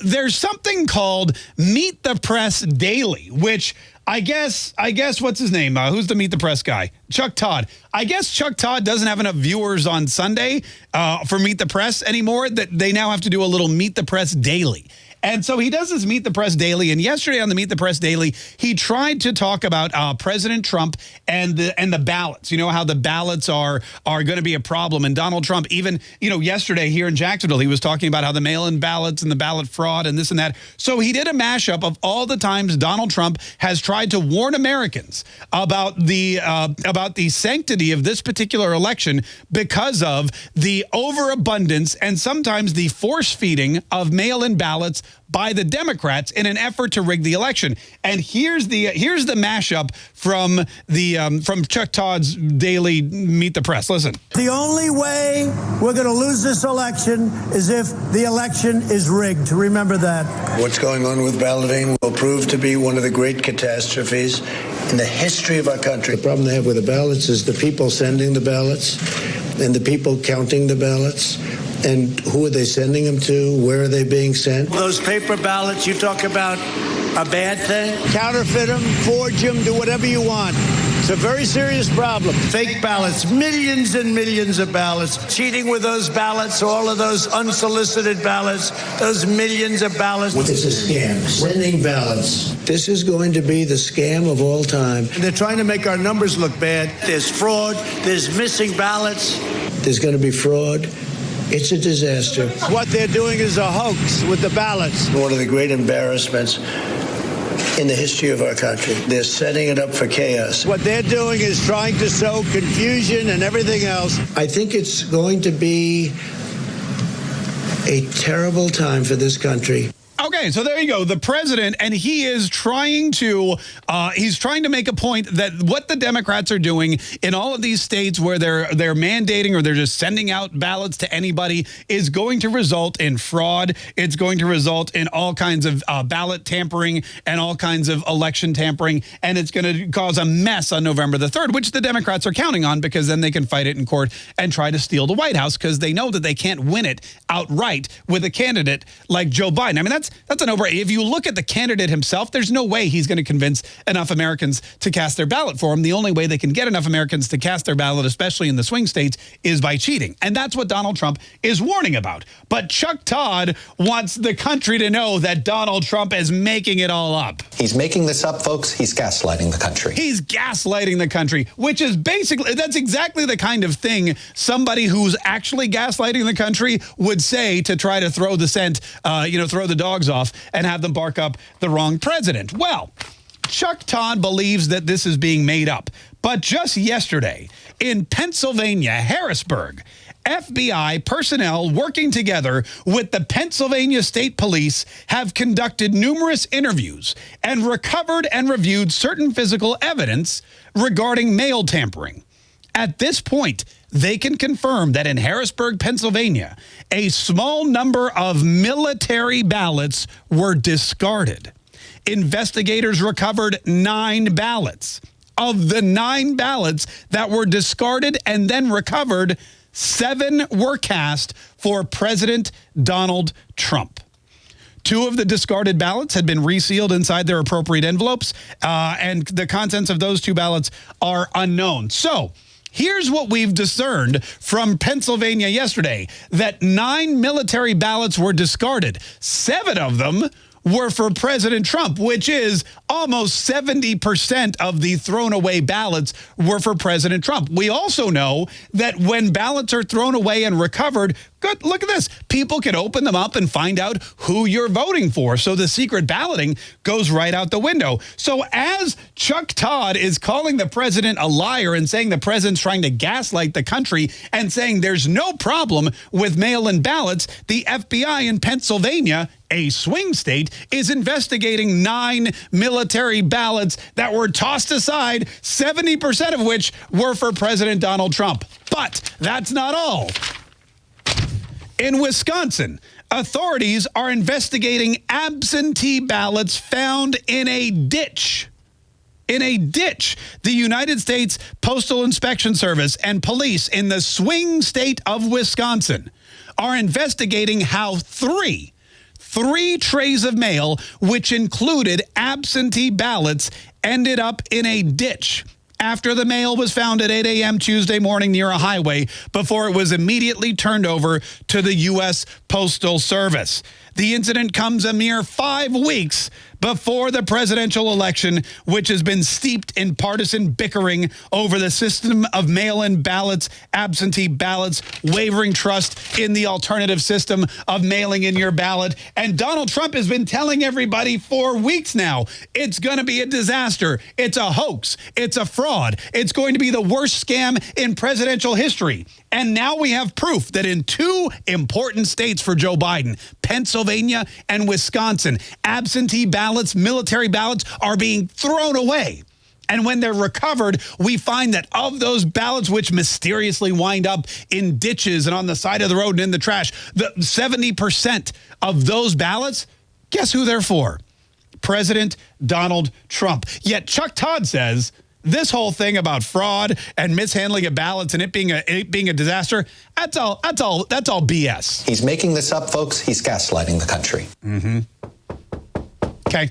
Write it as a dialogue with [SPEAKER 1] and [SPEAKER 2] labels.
[SPEAKER 1] there's something called Meet the Press Daily, which I guess, I guess, what's his name? Uh, who's the Meet the Press guy? Chuck Todd. I guess Chuck Todd doesn't have enough viewers on Sunday uh, for Meet the Press anymore that they now have to do a little Meet the Press Daily. And so he does this Meet the Press Daily. And yesterday on the Meet the Press Daily, he tried to talk about uh, President Trump and the and the ballots. You know how the ballots are are going to be a problem. And Donald Trump, even you know yesterday here in Jacksonville, he was talking about how the mail-in ballots and the ballot fraud and this and that. So he did a mashup of all the times Donald Trump has tried to warn Americans about the uh, about the sanctity of this particular election because of the overabundance and sometimes the force feeding of mail-in ballots by the Democrats in an effort to rig the election. And here's the here's the mashup from the um, from Chuck Todd's daily Meet the Press. Listen.
[SPEAKER 2] The only way we're going to lose this election is if the election is rigged. Remember that.
[SPEAKER 3] What's going on with balloting will prove to be one of the great catastrophes in the history of our country. The problem they have with the ballots is the people sending the ballots and the people counting the ballots and who are they sending them to? Where are they being sent?
[SPEAKER 2] Those paper ballots you talk about a bad thing? Counterfeit them, forge them, do whatever you want. It's a very serious problem. Fake ballots, millions and millions of ballots. Cheating with those ballots, all of those unsolicited ballots, those millions of ballots.
[SPEAKER 3] It's a scam. Sending ballots. This is going to be the scam of all time.
[SPEAKER 2] They're trying to make our numbers look bad. There's fraud, there's missing ballots.
[SPEAKER 3] There's going to be fraud. It's a disaster.
[SPEAKER 2] What they're doing is a hoax with the ballots.
[SPEAKER 3] One of the great embarrassments in the history of our country. They're setting it up for chaos.
[SPEAKER 2] What they're doing is trying to sow confusion and everything else.
[SPEAKER 3] I think it's going to be a terrible time for this country.
[SPEAKER 1] Okay, so there you go. The president, and he is trying to, uh, he's trying to make a point that what the Democrats are doing in all of these states where they're they're mandating or they're just sending out ballots to anybody is going to result in fraud. It's going to result in all kinds of uh, ballot tampering and all kinds of election tampering, and it's going to cause a mess on November the 3rd, which the Democrats are counting on because then they can fight it in court and try to steal the White House because they know that they can't win it outright with a candidate like Joe Biden. I mean, that's that's, an over. If you look at the candidate himself, there's no way he's going to convince enough Americans to cast their ballot for him. The only way they can get enough Americans to cast their ballot, especially in the swing states, is by cheating. And that's what Donald Trump is warning about. But Chuck Todd wants the country to know that Donald Trump is making it all up.
[SPEAKER 4] He's making this up, folks. He's gaslighting the country.
[SPEAKER 1] He's gaslighting the country, which is basically, that's exactly the kind of thing somebody who's actually gaslighting the country would say to try to throw the scent, uh, you know, throw the dogs off and have them bark up the wrong president. Well, Chuck Todd believes that this is being made up. But just yesterday in Pennsylvania, Harrisburg, FBI personnel working together with the Pennsylvania State Police have conducted numerous interviews and recovered and reviewed certain physical evidence regarding mail tampering. At this point, they can confirm that in Harrisburg, Pennsylvania, a small number of military ballots were discarded. Investigators recovered nine ballots. Of the nine ballots that were discarded and then recovered, seven were cast for President Donald Trump. Two of the discarded ballots had been resealed inside their appropriate envelopes, uh, and the contents of those two ballots are unknown. So, Here's what we've discerned from Pennsylvania yesterday, that nine military ballots were discarded. Seven of them were for President Trump, which is almost 70% of the thrown away ballots were for President Trump. We also know that when ballots are thrown away and recovered, good, look at this. People can open them up and find out who you're voting for. So the secret balloting goes right out the window. So as Chuck Todd is calling the president a liar and saying the president's trying to gaslight the country and saying there's no problem with mail-in ballots, the FBI in Pennsylvania a swing state, is investigating nine military ballots that were tossed aside, 70% of which were for President Donald Trump. But that's not all. In Wisconsin, authorities are investigating absentee ballots found in a ditch in a ditch. The United States Postal Inspection Service and police in the swing state of Wisconsin are investigating how three three trays of mail, which included absentee ballots, ended up in a ditch after the mail was found at 8 a.m. Tuesday morning near a highway before it was immediately turned over to the U.S. Postal Service. The incident comes a mere five weeks before the presidential election, which has been steeped in partisan bickering over the system of mail-in ballots, absentee ballots, wavering trust in the alternative system of mailing in your ballot. And Donald Trump has been telling everybody for weeks now, it's going to be a disaster. It's a hoax. It's a fraud. It's going to be the worst scam in presidential history. And now we have proof that in two important states for Joe Biden, Pennsylvania and Wisconsin, absentee ballots, military ballots are being thrown away. And when they're recovered, we find that of those ballots which mysteriously wind up in ditches and on the side of the road and in the trash, the 70% of those ballots, guess who they're for? President Donald Trump. Yet Chuck Todd says this whole thing about fraud and mishandling of ballots and it being a it being a disaster, that's all that's all that's all BS.
[SPEAKER 4] He's making this up, folks. He's gaslighting the country.
[SPEAKER 1] Mm-hmm. Okay.